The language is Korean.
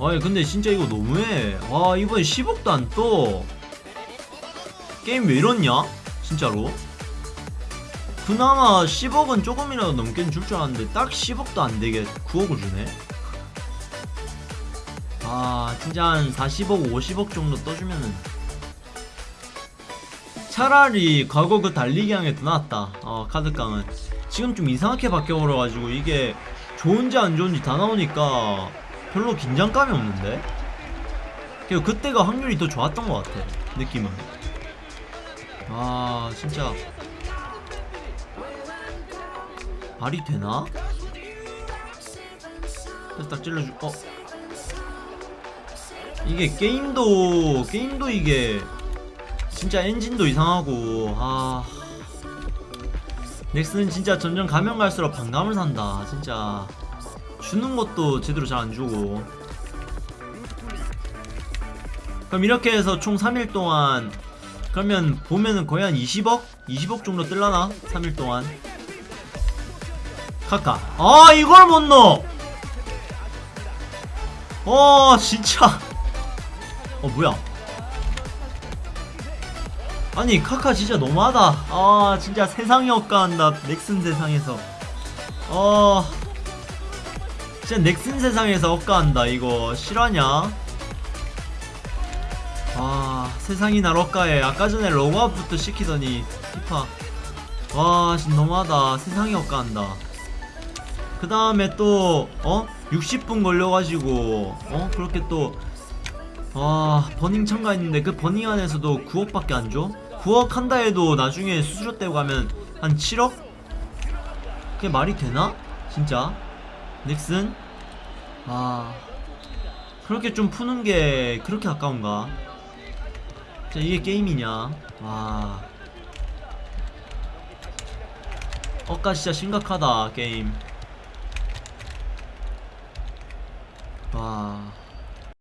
아니 근데 진짜 이거 너무해. 와 이번에 10억도 안떠. 게임 왜 이렇냐? 진짜로. 그나마 10억은 조금이라도 넘게 줄줄 알았는데 딱 10억도 안되게 9억을 주네. 아 진짜 한 40억 50억 정도 떠주면은. 차라리 과거 그 달리기왕에 더 낫다. 어 카드깡은. 지금 좀 이상하게 바뀌어버려가지고 이게 좋은지 안 좋은지 다 나오니까 별로 긴장감이 없는데? 그리고 그때가 확률이 더 좋았던 것 같아 느낌은. 아 진짜. 말이 되나? 그래서 딱 찔러주 어? 이게 게임도 게임도 이게 진짜 엔진도 이상하고 아. 넥슨은 진짜 점점 가면 갈수록 반감을 산다 진짜 주는 것도 제대로 잘 안 주고. 그럼 이렇게 해서 총 3일 동안 그러면 보면은 거의 한 20억? 20억 정도 뜰라나? 3일 동안? 카카. 아 이걸 못 넣어! 어 진짜. 어 뭐야? 아니 억까 진짜 너무하다. 아 진짜 세상이 억까한다. 넥슨 세상에서. 어 진짜 넥슨 세상에서 억까한다 이거 실화냐 아 세상이 날 억까해 아까 전에 로그아웃부터 시키더니 피파 와 진짜 너무하다 세상이 억까한다 그 다음에 또 어? 60분 걸려가지고 어? 그렇게 또와 burning 참가했는데 그 burning 안에서도 9억밖에 안 줘? 9억 한다 해도 나중에 수수료 떼고 가면 한 7억? 그게 말이 되나? 진짜? 넥슨? 아 그렇게 좀 푸는 게 그렇게 아까운가? 진짜 이게 게임이냐? 와 억까 진짜 심각하다 게임 와